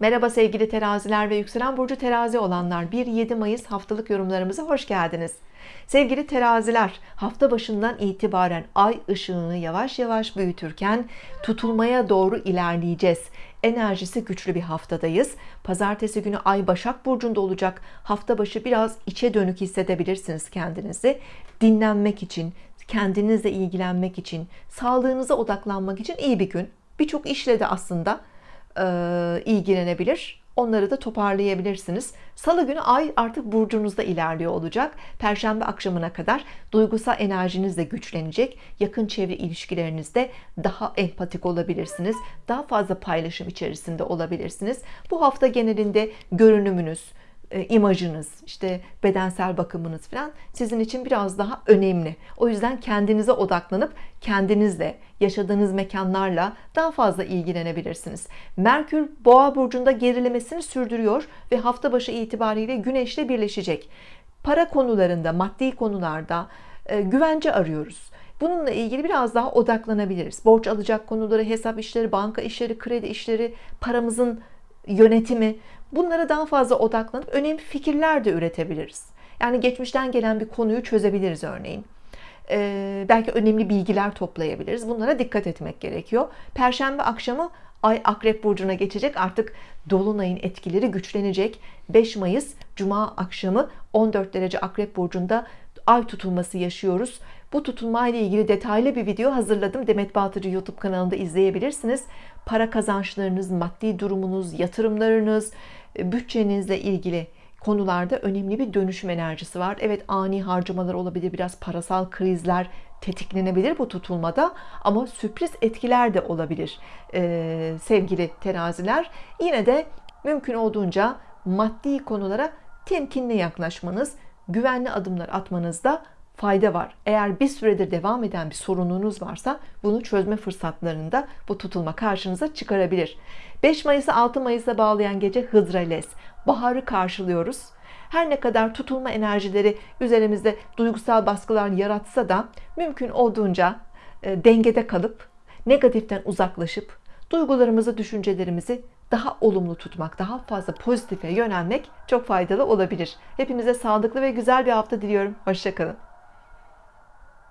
Merhaba sevgili teraziler ve yükselen burcu terazi olanlar. 1-7 Mayıs haftalık yorumlarımıza hoş geldiniz. Sevgili teraziler hafta başından itibaren ay ışığını yavaş yavaş büyütürken tutulmaya doğru ilerleyeceğiz. Enerjisi güçlü bir haftadayız. Pazartesi günü ay Başak Burcu'nda olacak. Hafta başı biraz içe dönük hissedebilirsiniz kendinizi. Dinlenmek için kendinizle ilgilenmek için sağlığınıza odaklanmak için iyi bir gün. Birçok işle de aslında ilgilenebilir. Onları da toparlayabilirsiniz. Salı günü ay artık burcunuzda ilerliyor olacak. Perşembe akşamına kadar duygusal enerjiniz de güçlenecek. Yakın çevre ilişkilerinizde daha empatik olabilirsiniz. Daha fazla paylaşım içerisinde olabilirsiniz. Bu hafta genelinde görünümünüz imajınız, işte bedensel bakımınız falan sizin için biraz daha önemli. O yüzden kendinize odaklanıp kendinizle, yaşadığınız mekanlarla daha fazla ilgilenebilirsiniz. Merkür Boğa burcunda gerilemesini sürdürüyor ve hafta başı itibariyle Güneş'le birleşecek. Para konularında, maddi konularda e, güvence arıyoruz. Bununla ilgili biraz daha odaklanabiliriz. Borç alacak konuları, hesap işleri, banka işleri, kredi işleri, paramızın yönetimi bunlara daha fazla odaklanıp önemli fikirler de üretebiliriz. Yani geçmişten gelen bir konuyu çözebiliriz örneğin. Ee, belki önemli bilgiler toplayabiliriz. Bunlara dikkat etmek gerekiyor. Perşembe akşamı Ay Akrep Burcu'na geçecek. Artık Dolunay'ın etkileri güçlenecek. 5 Mayıs Cuma akşamı 14 derece Akrep Burcu'nda Ay tutulması yaşıyoruz. Bu tutulma ile ilgili detaylı bir video hazırladım. Demet Batıcı YouTube kanalında izleyebilirsiniz. Para kazançlarınız maddi durumunuz yatırımlarınız e, bütçenizle ilgili konularda önemli bir dönüşüm enerjisi var. Evet ani harcamalar olabilir biraz parasal krizler tetiklenebilir bu tutulmada ama sürpriz etkiler de olabilir ee, sevgili teraziler. Yine de mümkün olduğunca maddi konulara temkinli yaklaşmanız güvenli adımlar atmanızda fayda var. Eğer bir süredir devam eden bir sorununuz varsa bunu çözme fırsatlarında bu tutulma karşınıza çıkarabilir. 5 Mayıs'ı 6 Mayıs'a bağlayan gece Hıdrales baharı karşılıyoruz. Her ne kadar tutulma enerjileri üzerimizde duygusal baskılar yaratsa da mümkün olduğunca e, dengede kalıp negatiften uzaklaşıp duygularımızı düşüncelerimizi daha olumlu tutmak daha fazla pozitife yönelmek çok faydalı olabilir. Hepinize sağlıklı ve güzel bir hafta diliyorum. Hoşçakalın